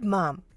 good, Mom.